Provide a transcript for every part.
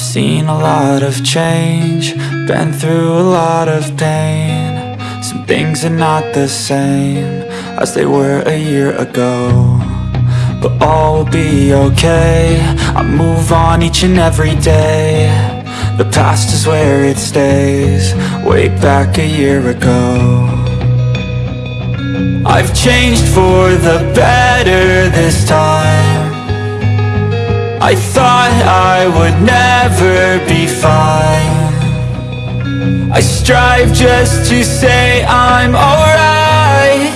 Seen a lot of change, been through a lot of pain. Some things are not the same as they were a year ago. But all will be okay, I move on each and every day. The past is where it stays, way back a year ago. I've changed for the better this time I thought I would never be fine. I strive just to say I'm alright.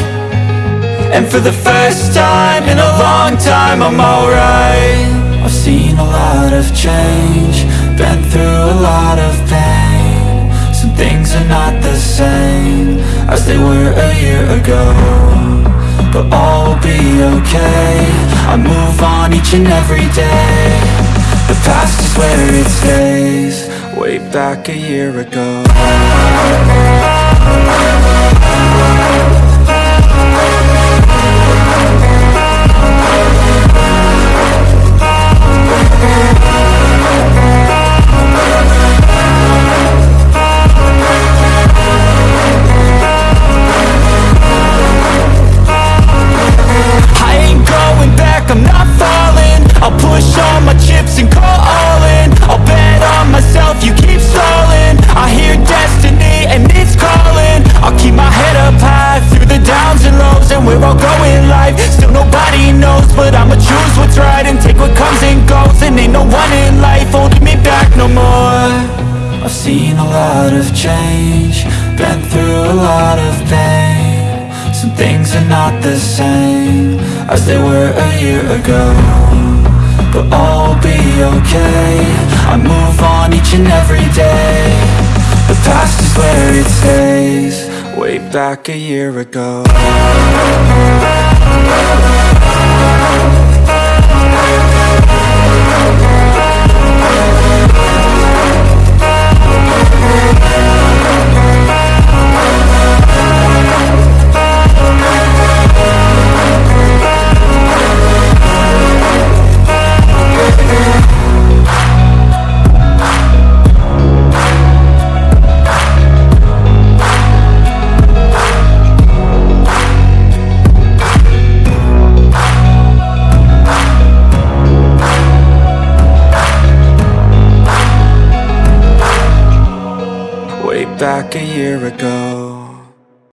And for the first time in a long time I'm alright. I've seen a lot of change Been through a lot of pain. Some things are not the same As they were a year ago but all will be okay. I move on each and every day The past is where it stays. Way back a year ago seen a lot of change Been through a lot of pain. Some things are not the same As they were a year ago But all will be okay. I move on each and every day. The past is where it stays Way back a year ago back a year ago.